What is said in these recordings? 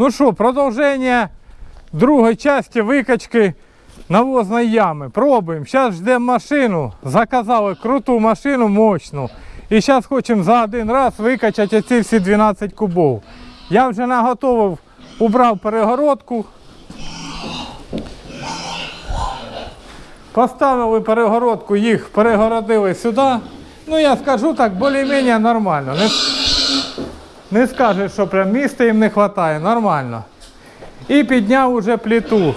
Ну що, продовження другої частини викачки навозної ями. Пробуємо. Зараз ждемо машину. Заказали круту машину, мощну. І зараз хочемо за один раз викачати ці всі 12 кубов. Я вже наготовив, убрав перегородку. Поставили перегородку, їх перегородили сюди. Ну я скажу так, більш-менш нормально. Не скажеш, що прям місця їм не вистачає, нормально. І підняв уже плиту.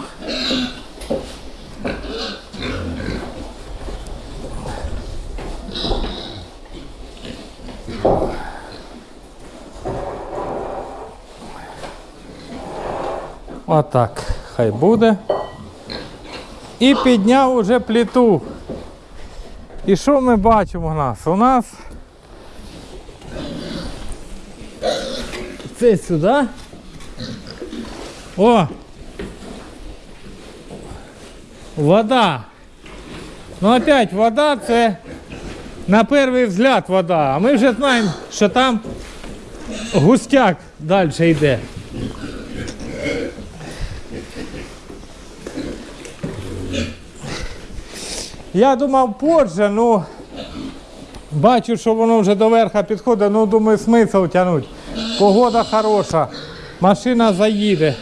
Отак, хай буде. І підняв уже плиту. І що ми бачимо у нас? У нас це сюди. О! Вода. Ну опять вода це на перший взгляд вода. А ми вже знаємо, що там густяк далі йде. Я думав позже, ну бачу, що воно вже до верха підходить, ну думаю, смисл тягнути. Погода хороша, машина заїде.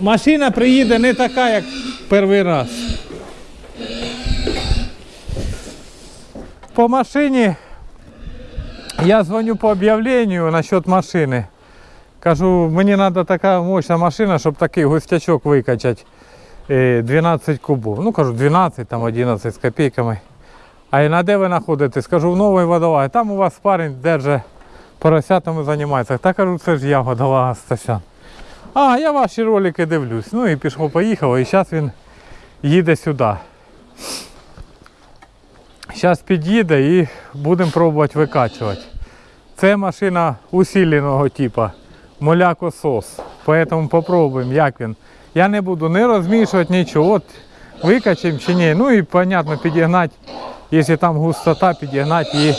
Машина приїде не така, як перший раз. По машині я дзвоню по об'явленню насчет машини. Кажу, мені треба така мощна машина, щоб такий густячок викачати. Е, 12 кубов. Ну кажу, 12, там 11 з копійками. А і на де ви знаходитесь? Кажу, в новий водолай. Там у вас парень держить поросятами займається. Та кажу, це ж я водолага Стасян. А, я ваші ролики дивлюсь. Ну і пішло, поїхало, і зараз він їде сюди. Зараз під'їде і будемо пробувати викачувати. Це машина усиленого типу, молякосос. Поэтому попробуємо, як він. Я не буду не розмішувати нічого. От викачаємо чи ні. Ну і понятно підігнати, якщо там густота, підігнати її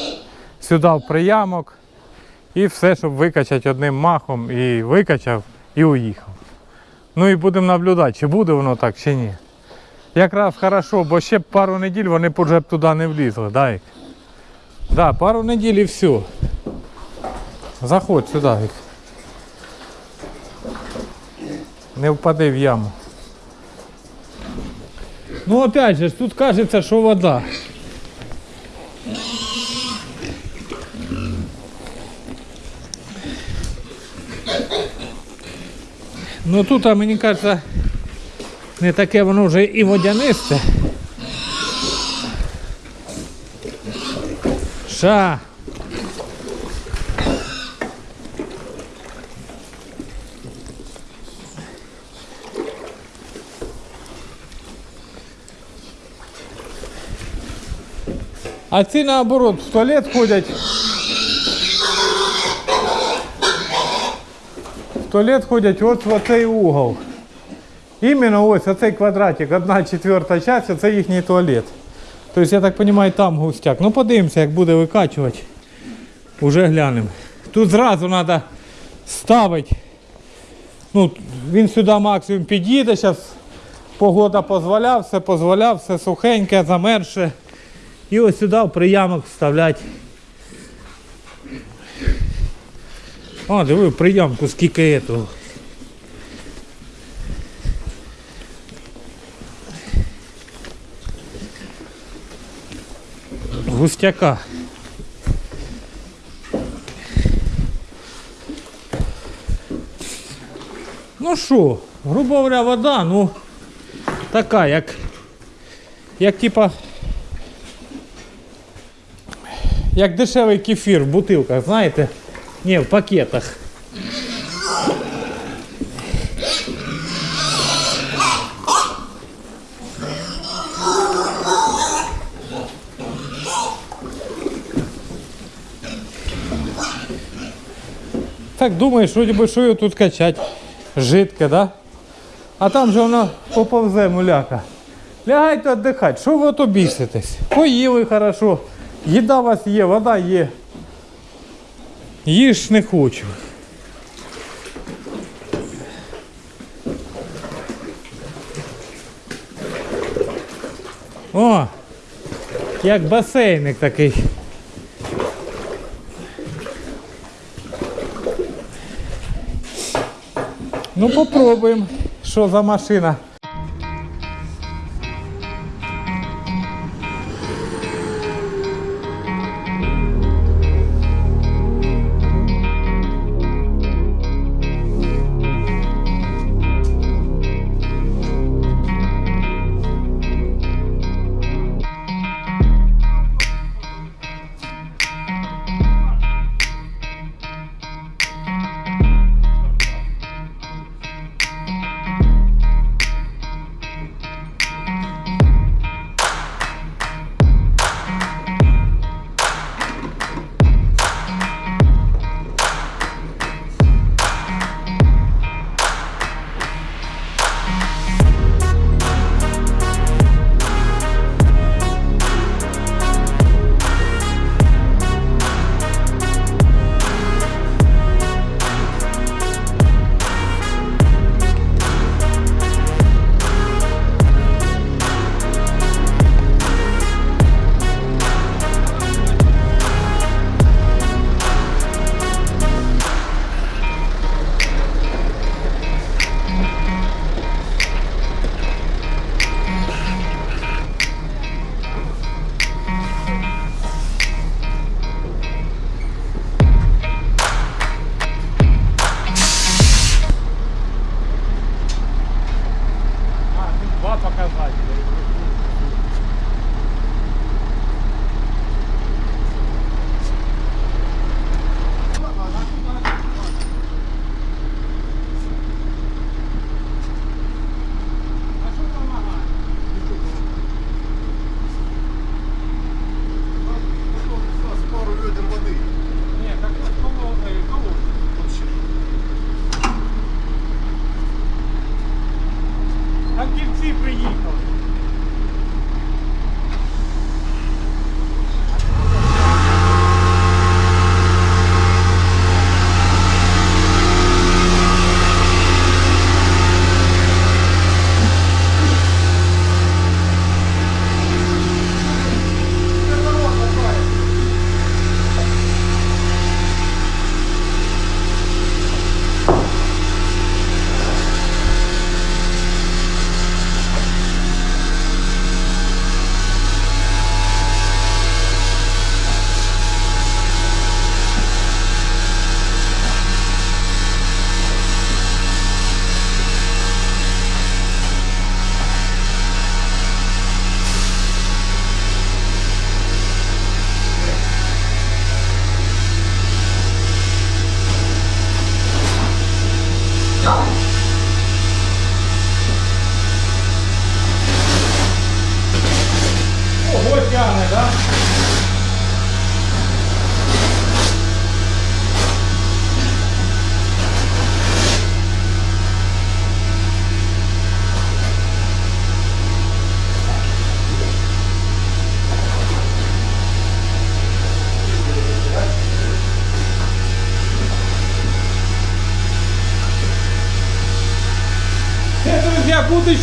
сюди в приямок. І все, щоб викачати одним махом. І викачав, і уїхав. Ну і будемо наблюдати, чи буде воно так, чи ні. Якраз хорошо, бо ще пару неділь вони вже б туди не влізли. Дай. Да, пару неділь і все. Заходь сюди. Не впади в яму. Ну опять же, тут кажеться, що вода. Ну тут, а мені кажеться, не таке воно вже і водянисте. Ша. А ці наоборот в туалет ходять. Туалет ходять от в оцей угол. Іменно ось оцей квадратик, одна четверта часть, це їхній туалет. Тобто, я так розумію, там густяк. Ну подивимося, як буде викачувати. Уже глянемо. Тут зразу треба ставити. Ну, він сюди максимум під'їде, зараз погода дозволяє, все дозволяє, все сухеньке, замерше. І ось сюди в приямок вставляти. О, диви, приямку скільки этого. Густяка. Ну що, грубо говоря, вода, ну така, як, як типа як дешевий кефір в бутилках, знаєте? Ні, в пакетах. Так думаєш, вроді би, що його тут качать. Жидке, да? А там же воно поповзе муляка. Лягайте віддихати, що ви ото біситесь? Поїли хорошо. Їда у вас є, вода є. Їж не хочу. О! Як басейник такий. Ну попробуємо, що за машина.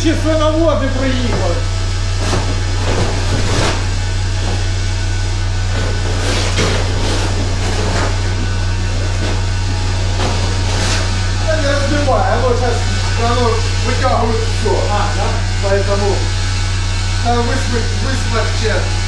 друзі, будущі свиноводи приїхали. Я не разбивай, оно сейчас оно вытягивает все. А, да? Поэтому надо высмыть, высмыть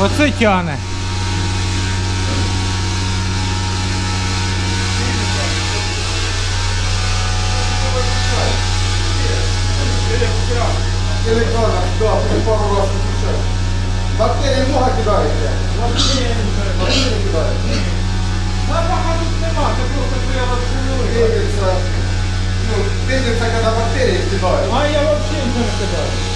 Оце тяне. Электрона, да, ты пару раз выключаешь. Бактерии много кидаете? Бактерии кидаете. Пенится, ну, пенится, когда бактерии кидают. А я вообще нічого не кидаю.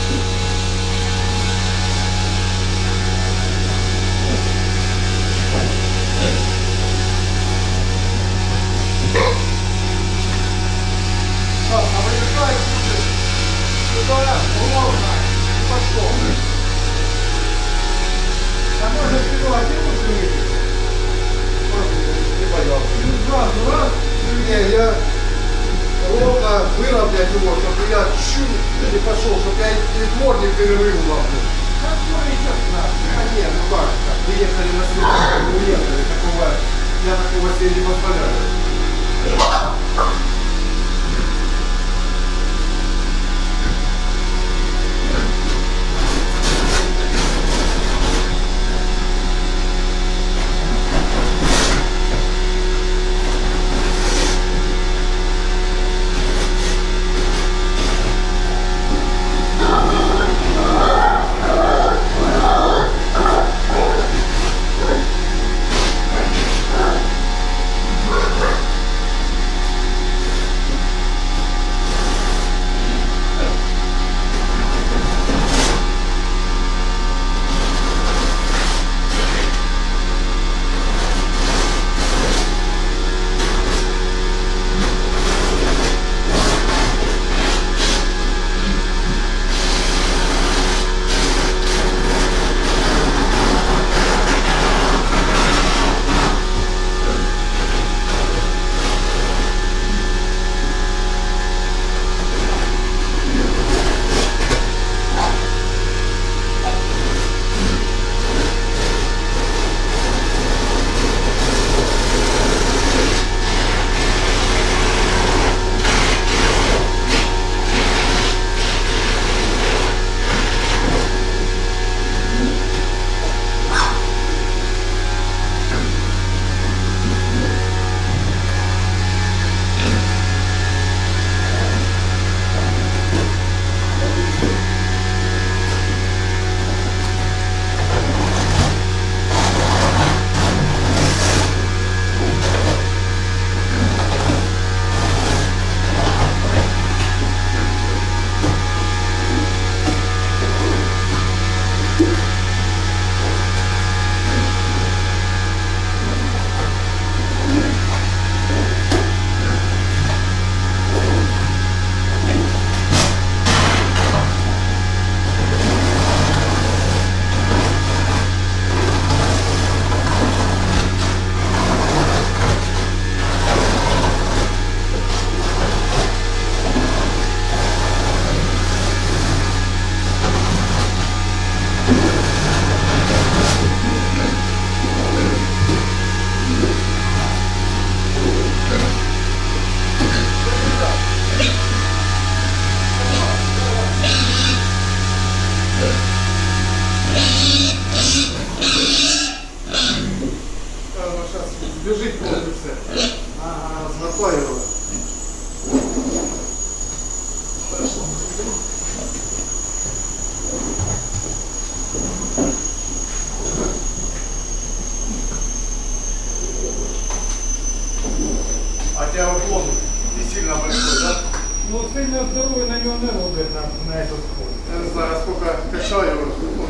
Сильно здоровий на нього не робить на, на этот ход. Я не знаю, сколько качаю. Ну,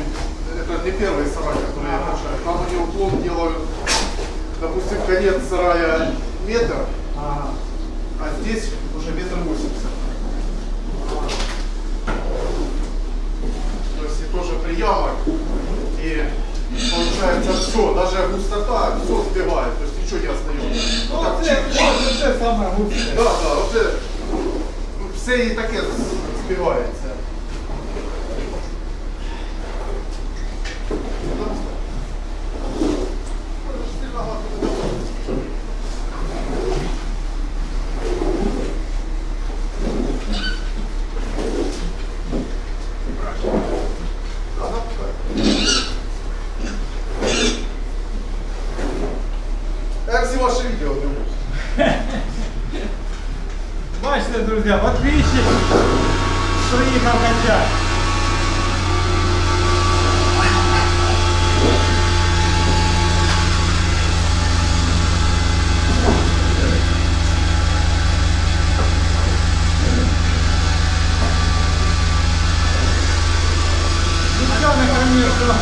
это не первый сарай, который я качаю. Там они уклон делают, допустим, конец сарая метр, Ага. а здесь уже метр восемьдесят. То есть и тоже приямок. И получается все, даже густота, все сбивает, то есть ничего не остается. Ну, це, чик, це, це саме густе. Да, да, оце все і таке збивається. Я всі ваші відео дивлюсь. Бачите, друзі, подписчик приїхав качати. Тяне, конечно,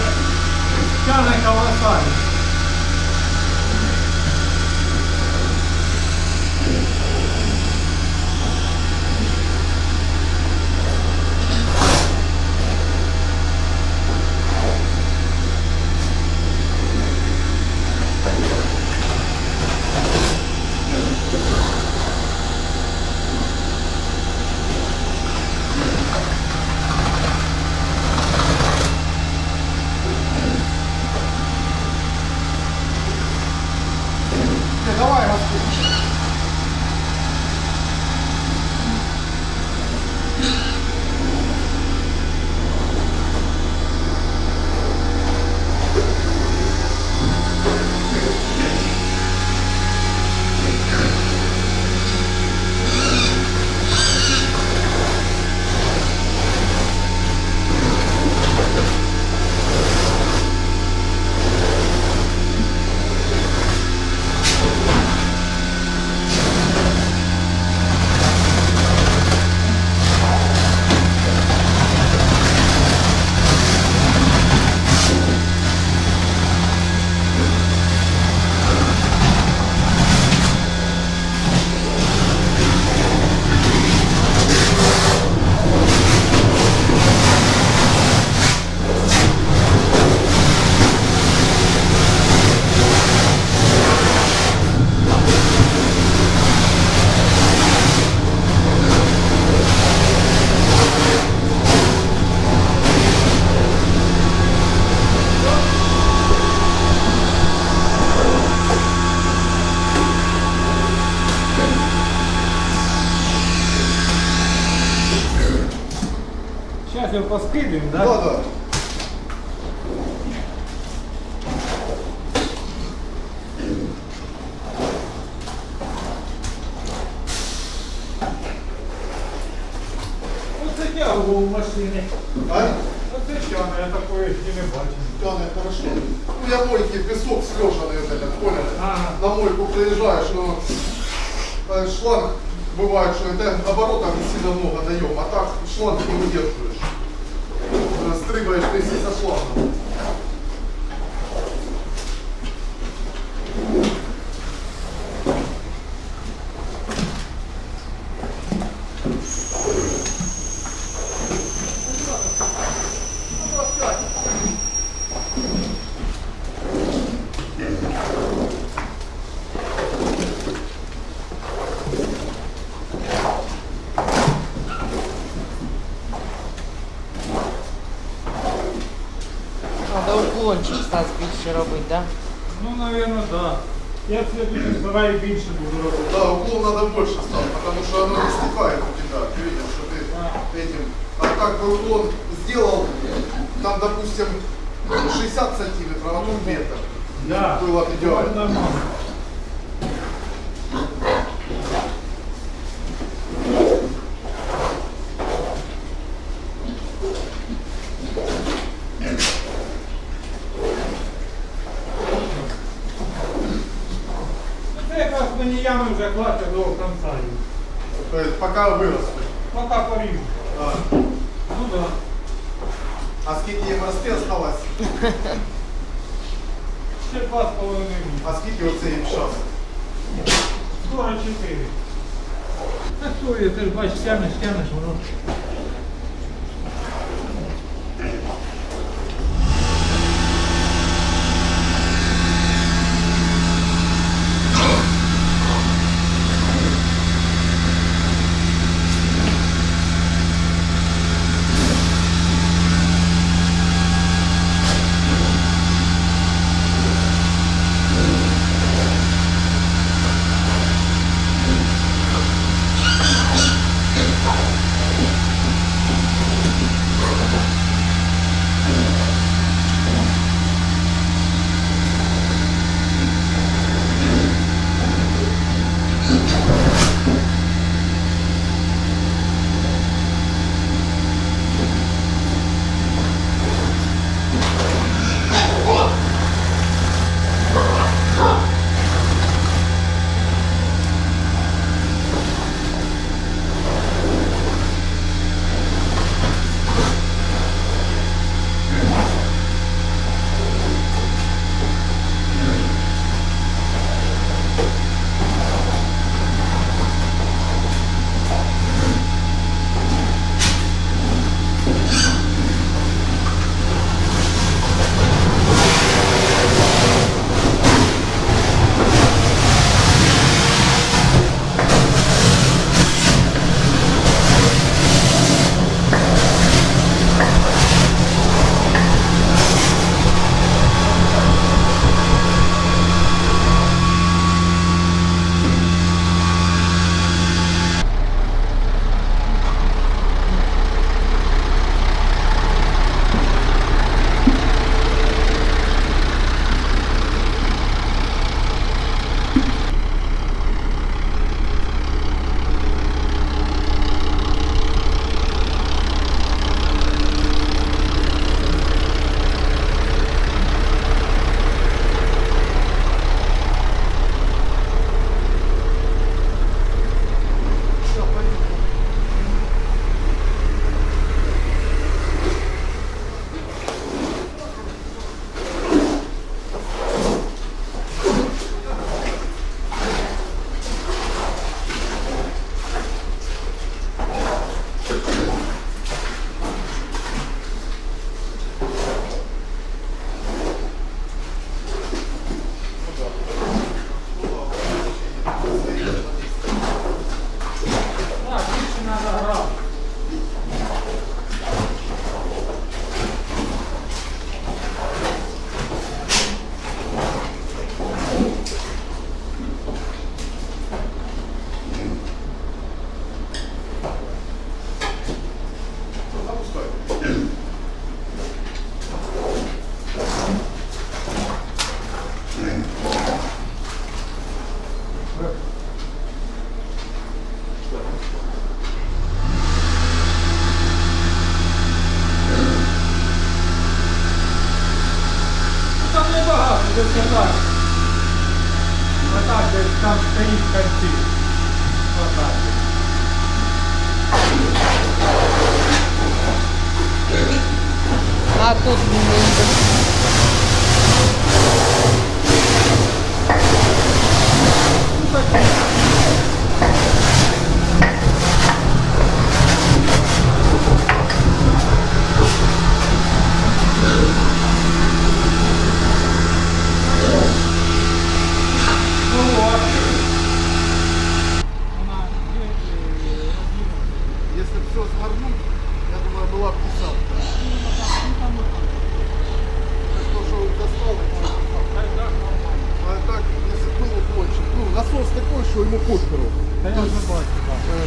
тяне колоссально. розкидаємо, этот, понял? Ага. На мойку приезжаешь, ну, э, шланг бывает, что это оборотов не сильно много даем, а так шланг не выдерживаешь. Э, Стрыгаешь вместе со шлангом. Сараї більше буду. Да, уклон надо больше ставить, потому что оно не стекает у тебя. Ты видел, что ты этим. А как бы уклон сделал, там, допустим, 60 сантиметров, а тут метр. Да. Было бы идеально.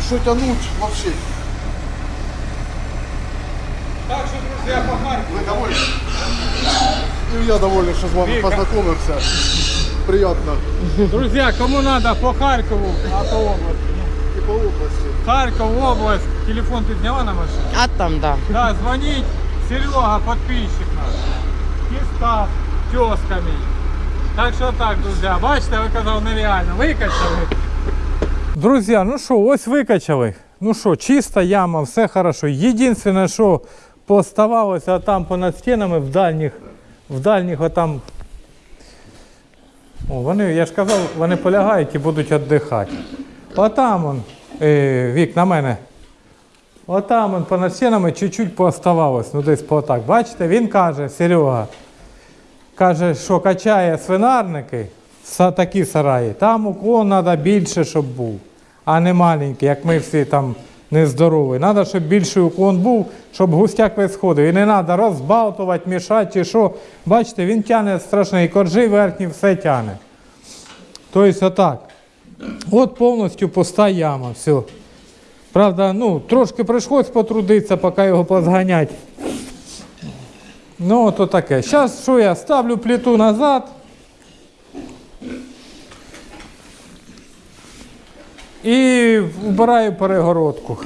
Что тянуть вообще. Так що, друзі, по Харкову. Вы довольны? Ну, я доволен, что с вами Вика. познакомился. Приятно. Друзі, кому треба по Харкову, а по області. И по области. Харков, область, телефон ти зняла на машині? А там, да. Да, звонить Серега, подписчик наш. Киста, тезка мій. Так що так, друзі, бачите, ви казав нереально. Викачали. Друзі, ну що, ось викачали. Ну що, чиста яма, все хорошо. Єдине, що поставалося там понад стінами в дальніх, в дальніх отам. О, вони, я ж казав, вони полягають і будуть віддихати. Отам он, е, вік на мене. Отам он понад стінами чуть-чуть пооставалось, ну десь по так. Бачите, він каже, Серега, каже, що качає свинарники, такі сараї, там уклон треба більше, щоб був, а не маленький, як ми всі там нездорові. Треба, щоб більший уклон був, щоб густяк весь сходив. І не треба розбалтувати, мішати чи що. Бачите, він тягне страшний, коржі верхні, все тягне. Тобто отак. От повністю пуста яма, все. Правда, ну, трошки прийшлось потрудитися, поки його позганять. Ну, то таке. Зараз що я ставлю плиту назад. І вбираю перегородку.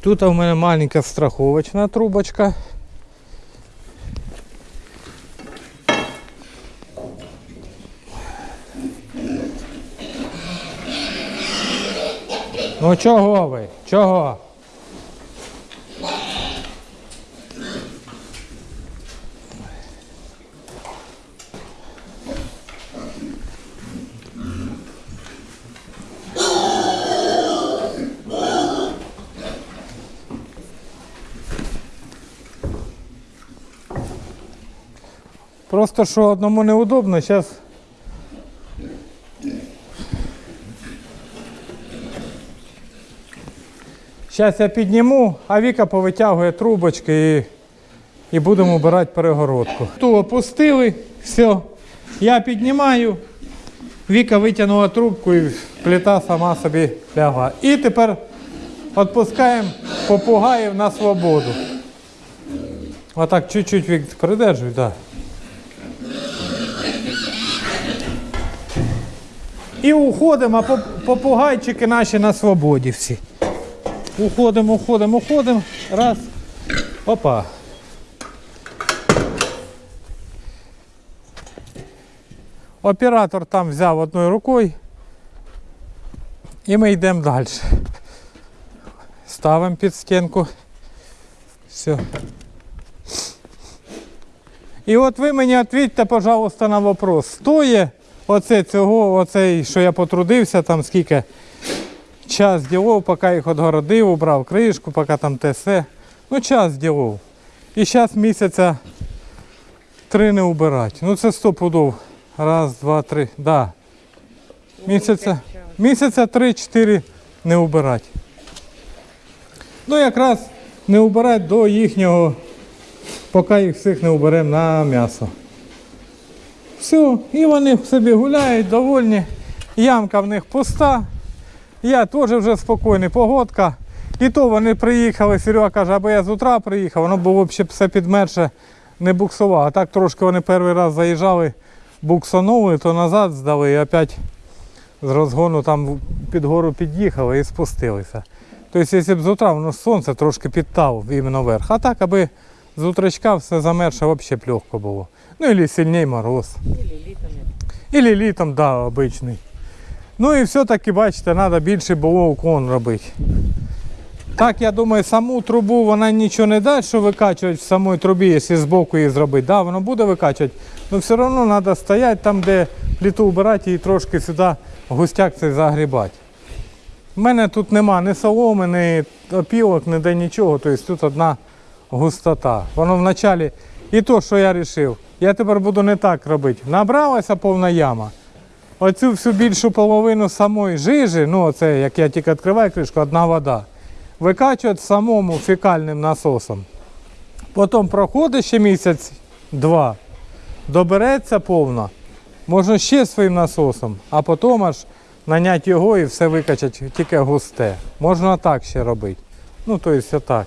Тут у мене маленька страховочна трубочка. Ну чого ви? Чого? Просто що одному неудобно, зараз. Зараз я підніму, а Віка повитягує трубочки і, і будемо обирати перегородку. Ту опустили, все. Я піднімаю, Віка витягнула трубку і плита сама собі лягла. І тепер відпускаємо попугаїв на свободу. Отак чуть-чуть Вік придержуй, так. І уходимо, а попугайчики наші на свободі всі. Уходимо, уходимо, уходимо. Раз. Опа. Оператор там взяв одною рукою. І ми йдемо далі. Ставимо під стінку. Все. І от ви мені відповідьте, пожалуйста, на вопрос. Стоїть оце цього, оцей, що я потрудився, там скільки час ділов, поки їх відгородив, убрав кришку, поки там те все. Ну, час ділов. І зараз місяця три не убирати. Ну це сто пудов. Раз, два, три. Да. Місяця, місяця три-чотири не убирати. Ну якраз не убирати до їхнього, поки їх всіх не уберемо на м'ясо. Все, і вони собі гуляють, довольні. Ямка в них пуста. Я теж вже спокійний, погодка. І то вони приїхали, Серега каже, або я з утра приїхав, воно було б ще все підмерше не буксував. А так трошки вони перший раз заїжджали, буксанули, то назад здали і опять з розгону там під гору під'їхали і спустилися. Тобто, якщо б з утра воно сонце трошки підтав іменно вверх. А так, аби з утречка все замерше, взагалі б легко було. Ну, або сильний мороз. Или літом. Літом, да, обичний. Ну і все-таки, бачите, треба більше було уклон робити. Так, я думаю, саму трубу вона нічого не дасть, що викачувати в самій трубі, якщо з боку її зробити. Да, воно буде викачувати, але все одно треба стояти там, де плиту вбирати і трошки сюди густяк цей загрібати. У мене тут нема ні соломи, ні опілок, ніде нічого, тобто тут одна густота. Воно вначалі, і то, що я вирішив, я тепер буду не так робити. Набралася повна яма. Оцю всю більшу половину самої жижі, ну оце, як я тільки відкриваю кришку, одна вода. Викачувати самому фекальним насосом. Потім проходить ще місяць-два, добереться повно, можна ще своїм насосом, а потім аж наняти його і все викачати тільки густе. Можна так ще робити. Ну, тобто отак.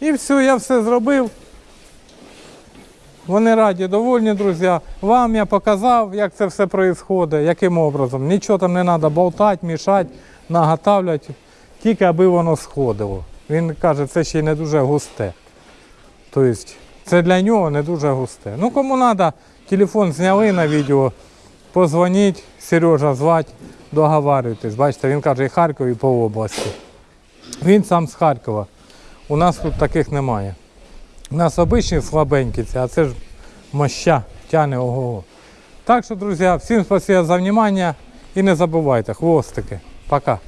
І все, я все зробив. Вони раді, довольні, друзі. Вам я показав, як це все відбувається, яким образом. Нічого там не треба болтати, мішати, наготавлювати, тільки аби воно сходило. Він каже, це ще й не дуже густе. Тобто це для нього не дуже густе. Ну кому треба, телефон зняли на відео, позвоніть, Сережа звати, договарюйтесь. Бачите, він каже, і Харків, і по області. Він сам з Харкова. У нас тут таких немає. У нас обичні слабенькі, а це ж моща тяне ого. Так що, друзі, всім спасибо за внимание і не забувайте, хвостики. Пока.